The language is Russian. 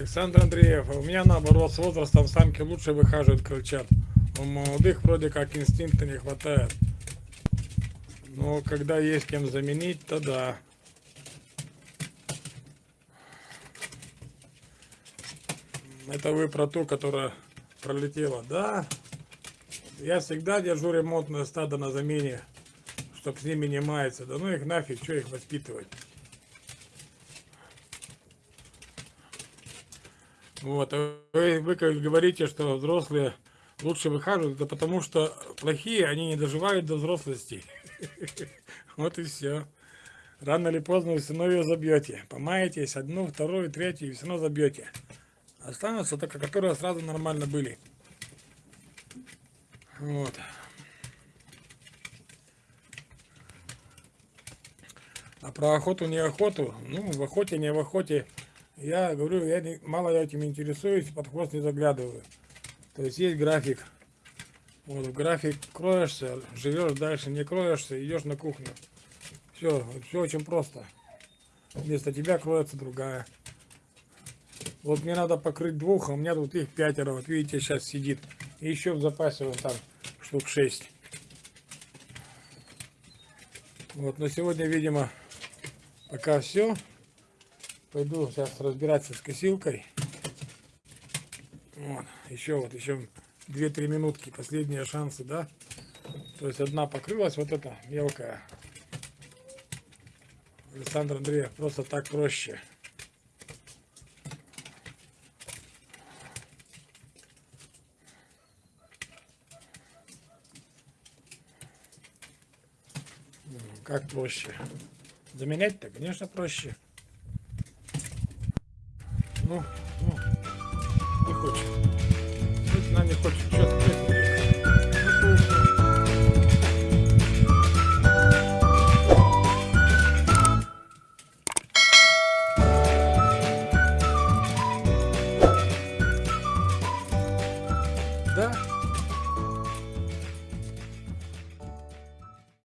Александр Андреев, у меня наоборот, с возрастом самки лучше выхаживают крыльчат. У молодых вроде как инстинкта не хватает. Но когда есть кем заменить, то да. Это вы про ту, которая пролетела. Да, я всегда держу ремонтное стадо на замене, чтоб с ними не мается. Да ну их нафиг, что их воспитывать. Вот, вы, вы говорите, что взрослые лучше выхаживают, это потому что плохие, они не доживают до взрослости. Вот и все. Рано или поздно вы все равно ее забьете. Помаетесь одну, вторую, третью, и все равно забьете. Останутся только, которые сразу нормально были. Вот. А про охоту, не охоту, ну, в охоте, не в охоте, я говорю, я не, мало этим интересуюсь, под хвост не заглядываю. То есть есть график. Вот в график кроешься, живешь дальше, не кроешься, идешь на кухню. Все, все очень просто. Вместо тебя кроется другая. Вот мне надо покрыть двух, а у меня тут их пятеро. Вот видите, сейчас сидит. И еще в запасе вот там штук шесть. Вот, но сегодня, видимо, пока все. Пойду сейчас разбираться с косилкой. Вот, еще вот, еще 2-3 минутки, последние шансы, да? То есть одна покрылась, вот эта мелкая. Александр Андреев, просто так проще. Как проще? Заменять-то, конечно, проще. Ну, ну, не хочет. Она не хочет. Что